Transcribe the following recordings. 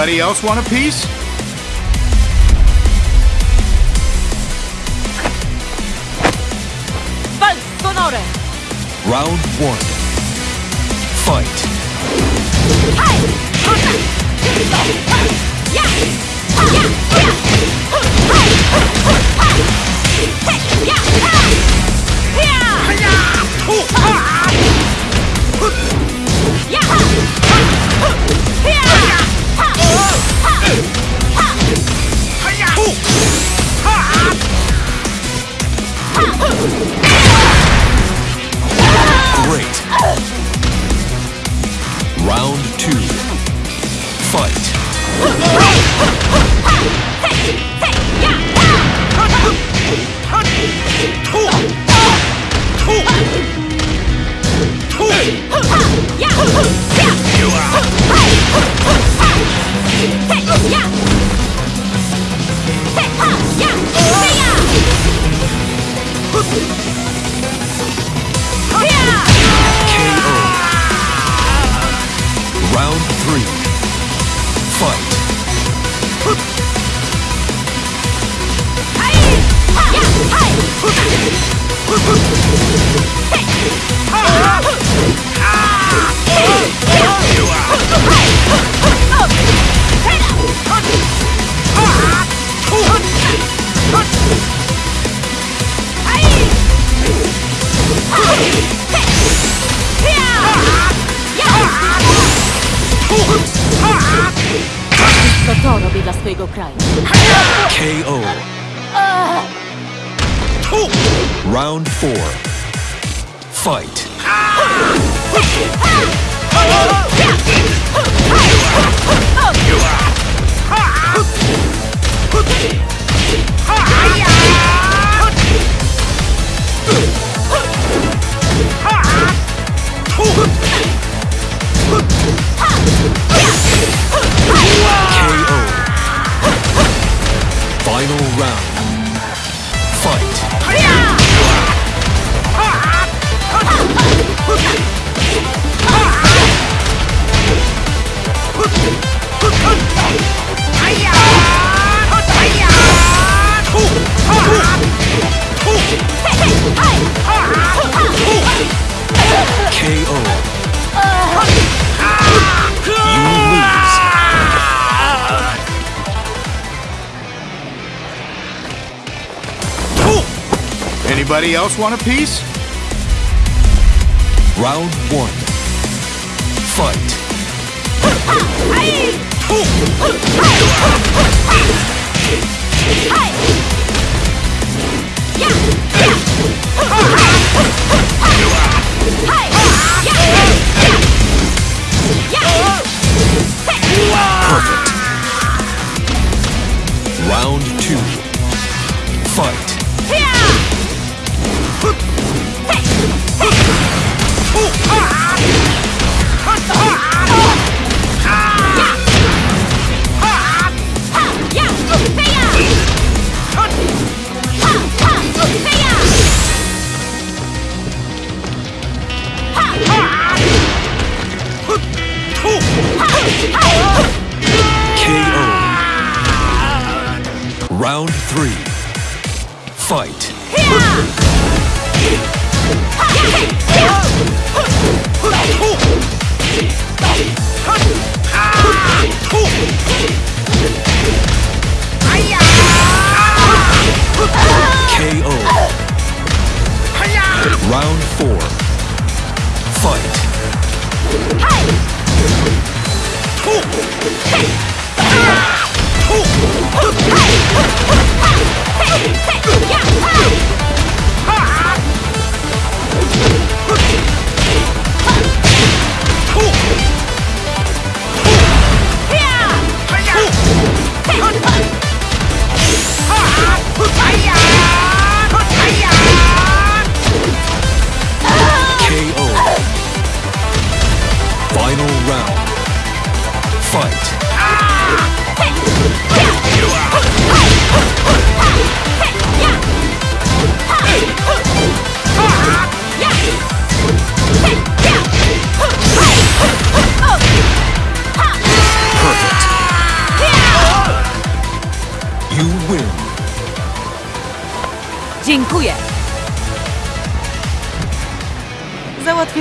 Anybody else want a piece? Sonore! Round one. Fight. Hai! To to robi dla swojego kraju. KO. Round four. Fight. Anybody else want a piece? Round one. Fight. Round three. Fight.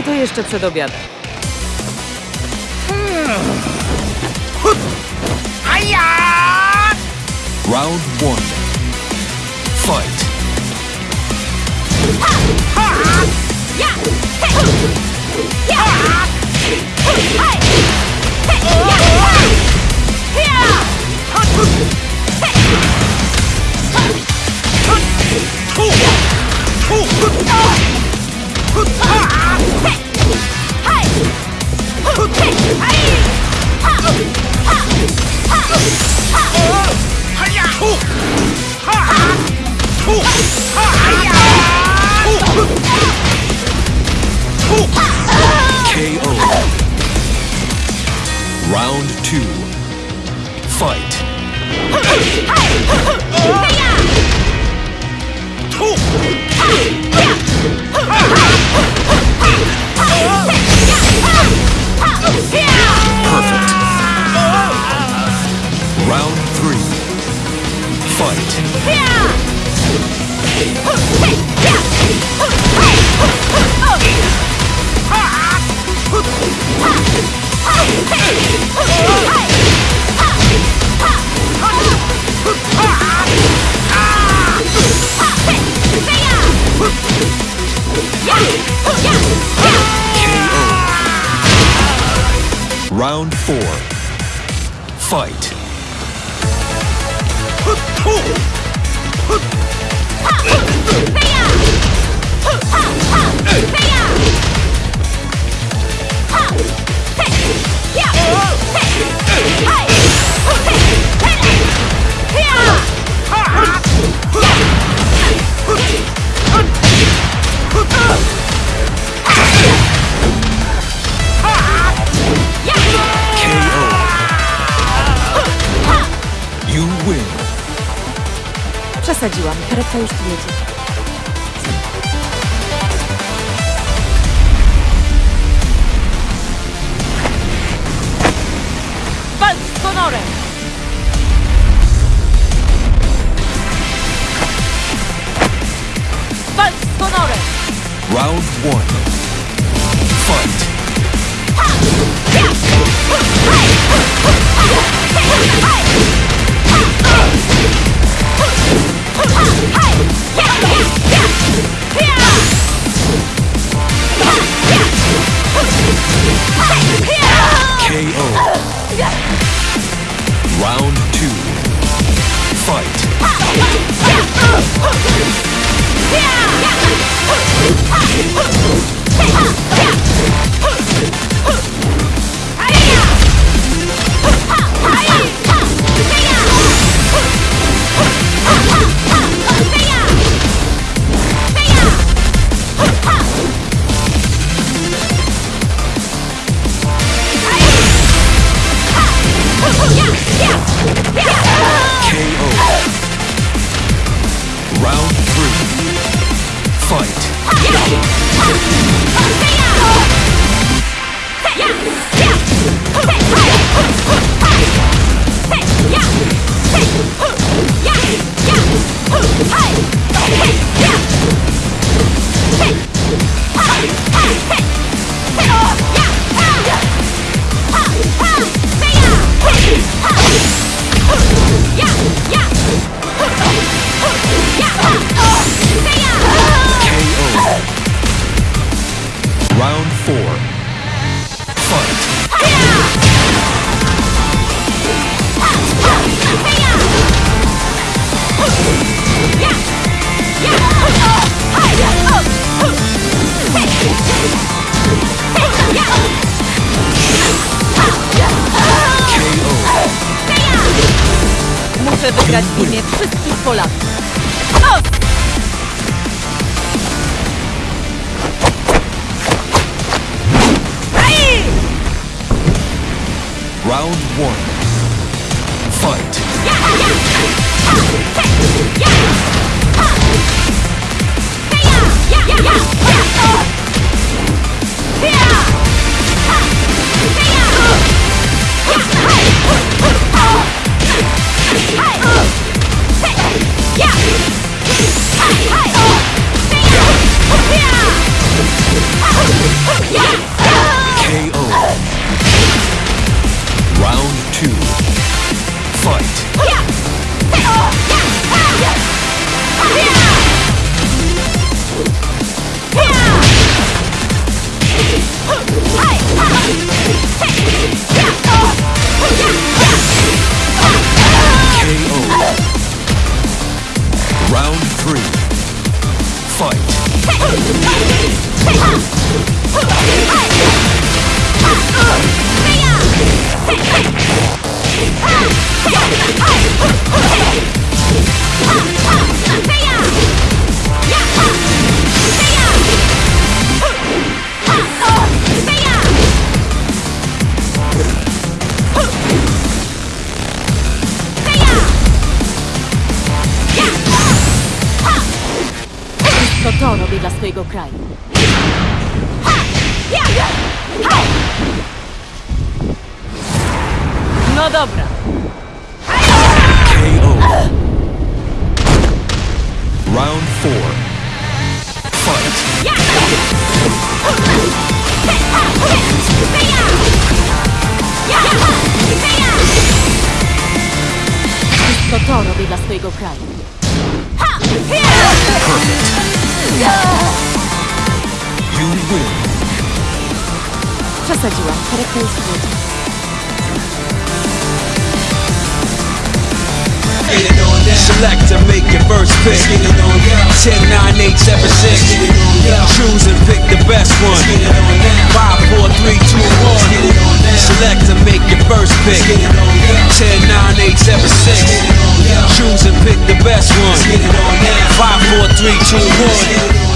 To jeszcze przed obiadem. Round one. Fight. Ja! Round two. Fight. Perfect. Round three. Fight. Round four. Fight. Przesadziłam, karetka już tu jedzie. Walcz z honorem! Walcz z honorem! Round one. Fight. 嘿耶耶 Muszę wygrać w imię wszystkich Polaków. O! Round one. Fight. Yeah! two, fight! KO. Round three. Fight. To to be dla swojego kraju. Ha! Ja! Ha! No dobra. KO. Round four. Fight. To to robię dla swojego kraju. You win. Przesadziłam. Charakter jest Select to make your first pick. 10, 9, 8, 7, 6. Choose and pick the best one. 5, 4, 3, 2, 1. Select to make your first pick. 10, 9, 8, 7, 6. Choose and pick the best one. 5, 4, 3, 2, 1.